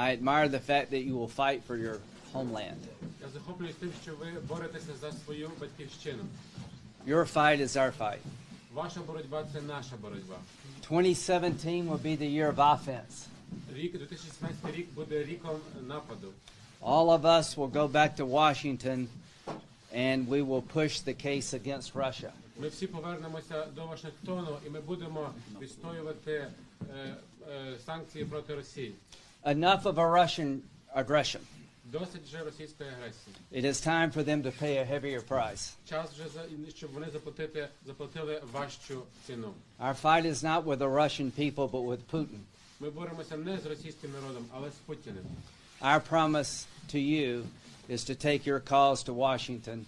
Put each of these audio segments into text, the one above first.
I admire the fact that you will fight for your homeland. Я захоплююсь тим, що ви боретеся за свою батьківщину. Your fight is our fight. Ваша боротьба це наша боротьба. 2017 will be the year of offense. Рік 2016 рік буде ріком нападу. All of us will go back to Washington and we will push the case against Russia. Ми всі повернемося до Вашингтону і ми будемо відстоювати е, е, санкції проти Росії. Enough of a Russian aggression. Досить вже російської агресії. It is time for them to pay a heavier price. Час вже за щоб вони заплатити заплатили важчу ціну. Our fight is not with the Russian people, but with Putin. Ми боремося не з російським народом, але з Путіним. Our promise to you is to take your cause to Washington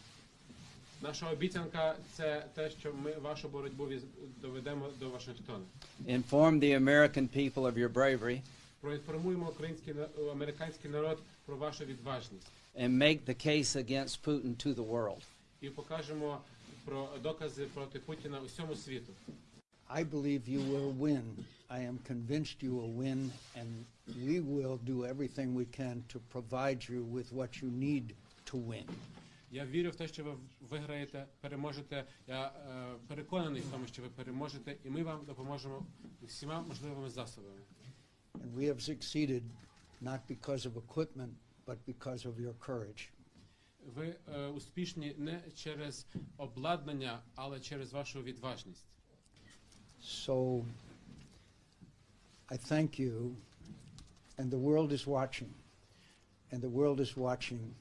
Наша обіцянка це те, що ми вашу боротьбу віз- доведемо до Вашингтону. inform the American people of your bravery, Проінформуємо український на- американський народ про вашу відважність and make the case against Putin to the world. і покажемо про докази проти Путіна усьому світу. I believe you will win. I am convinced you will win, and we will do everything we can to provide you with what you need to win. Я вірю в те, що ви виграєте, переможете. Я е, переконаний в тому, що ви переможете, і ми вам допоможемо всіма можливими засобами. And we have succeeded not because of equipment, but because of your courage. Ви е, успішні не через обладнання, але через вашу відважність. So I thank you, and the world is watching. And the world is watching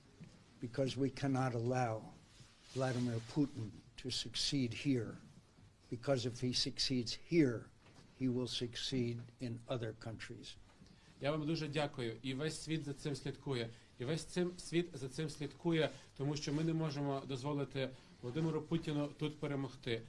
because we cannot allow Vladimir Putin to succeed here. Because if he succeeds here, he will succeed in other countries. Я вам дуже дякую. І весь світ за цим слідкує. І весь цим світ за цим слідкує, тому що ми не можемо дозволити Володимиру Путіну тут перемогти.